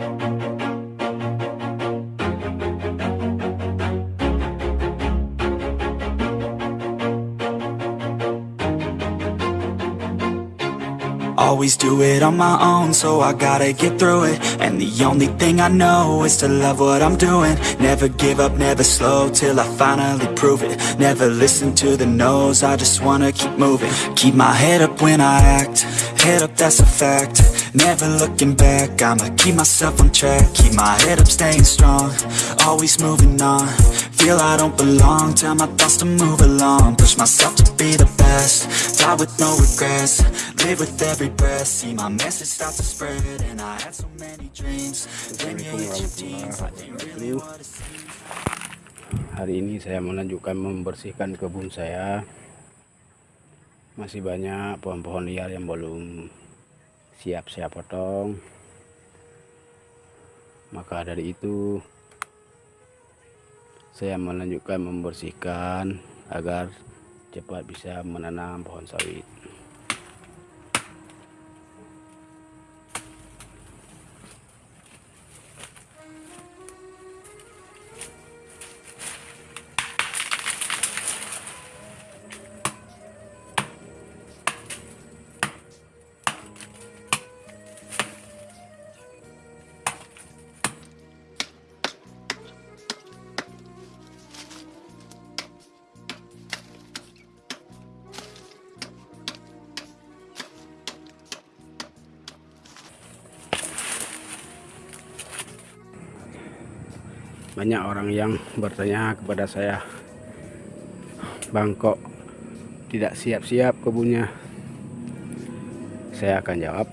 Thank you. Always do it on my own, so I gotta get through it. And the only thing I know is to love what I'm doing. Never give up, never slow, till I finally prove it. Never listen to the no's, I just wanna keep moving. Keep my head up when I act, head up that's a fact. Never looking back, I'ma keep myself on track. Keep my head up, staying strong, always moving on Feel I don't belong, tell my thoughts to move along. Push myself to be the best, die with no regrets. Live with every breath, see my message start to spread And I had so many dreams, then you hit your teens. Life ain't really what it seems Hari ini saya melanjutkan membersihkan kebun saya. Masih banyak pohon-pohon liar yang belum siap saya potong. Maka dari itu Saya melanjutkan membersihkan agar cepat bisa menanam pohon sawit banyak orang yang bertanya kepada saya Bangkok tidak siap-siap kebunnya? Saya akan jawab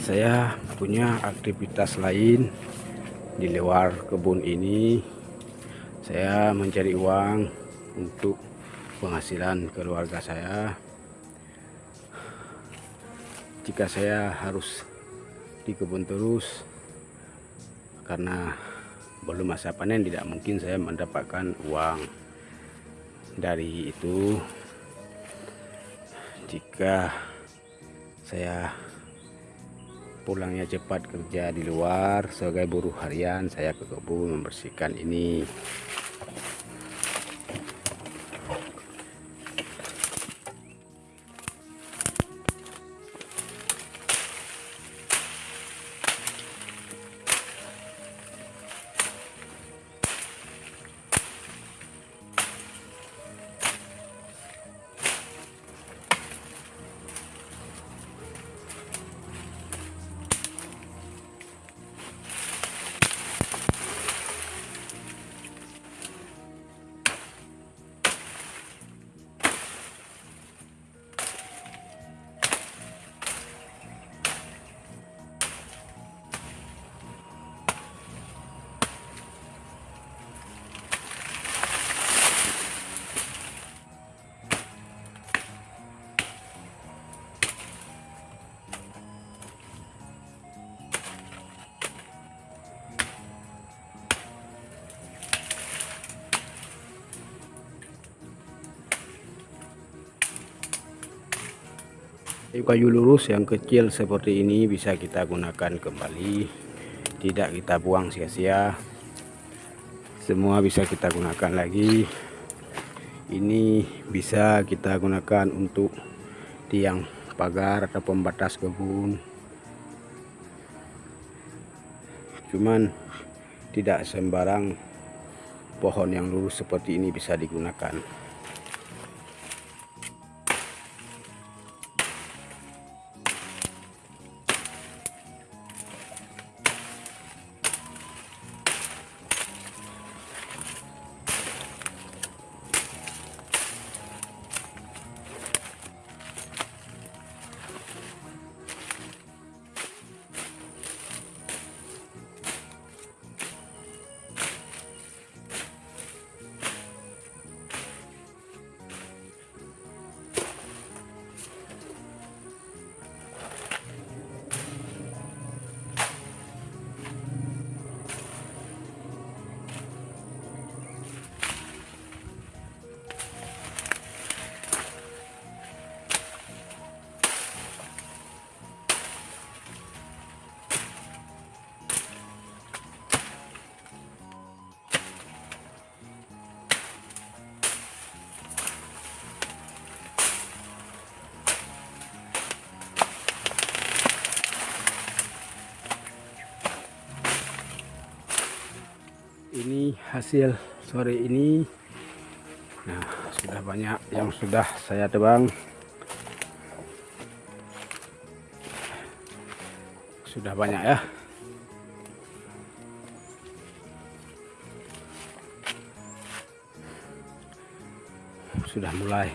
saya punya aktivitas lain di luar kebun ini. Saya mencari uang untuk penghasilan keluarga saya. Jika saya harus di kebun terus karena belum masa panen tidak mungkin saya mendapatkan uang. Dari itu jika saya pulangnya cepat kerja di luar sebagai buruh harian saya ke kebun membersihkan ini kayu lurus yang kecil seperti ini bisa kita gunakan kembali. Tidak kita buang sia-sia. Semua bisa kita gunakan lagi. Ini bisa kita gunakan untuk tiang pagar atau pembatas kebun. Cuman tidak sembarang pohon yang lurus seperti ini bisa digunakan hasil sore ini. Nah sudah banyak yang sudah saya tebang. Sudah banyak ya. Sudah mulai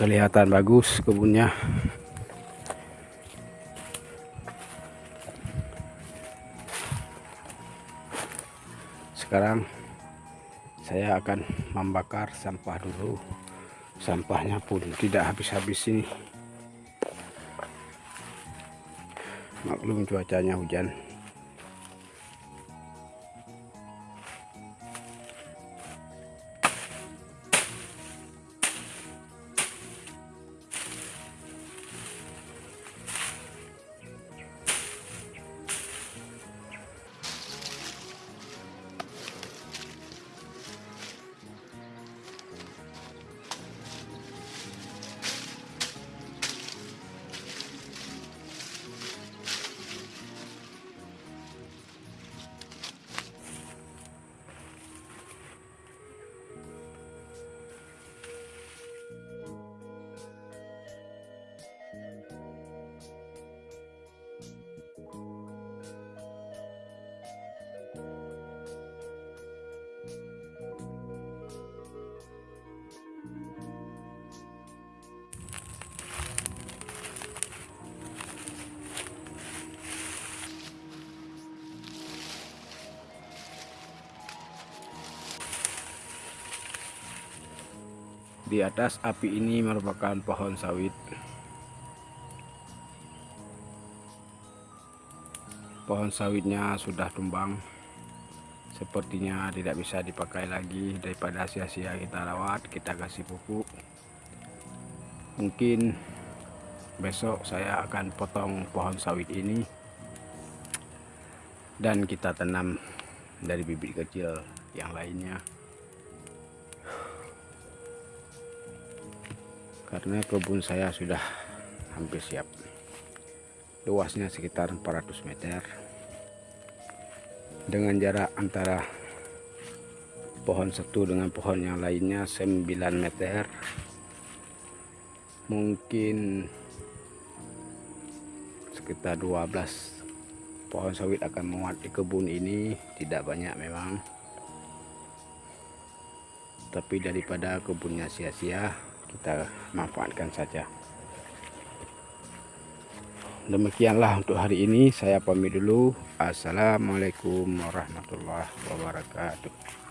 kelihatan bagus kebunnya sekarang saya akan membakar sampah dulu. Sampahnya pun tidak habis-habis ini. Maklum cuacanya hujan di atas api ini merupakan pohon sawit. Pohon sawitnya sudah tumbang. Sepertinya tidak bisa dipakai lagi. Daripada sia-sia kita rawat kita kasih pupuk. Mungkin besok saya akan potong pohon sawit ini dan kita tanam dari bibit kecil yang lainnya karena kebun saya sudah hampir siap. Luasnya sekitar 400 meter. Dengan jarak antara pohon satu dengan pohon yang lainnya 9 meter. Mungkin sekitar 12 pohon sawit akan muat di kebun ini. Tidak banyak memang. Tapi daripada kebunnya sia-sia kita manfaatkan saja. Demikianlah untuk hari ini. Saya pamit dulu. Assalamualaikum warahmatullahi wabarakatuh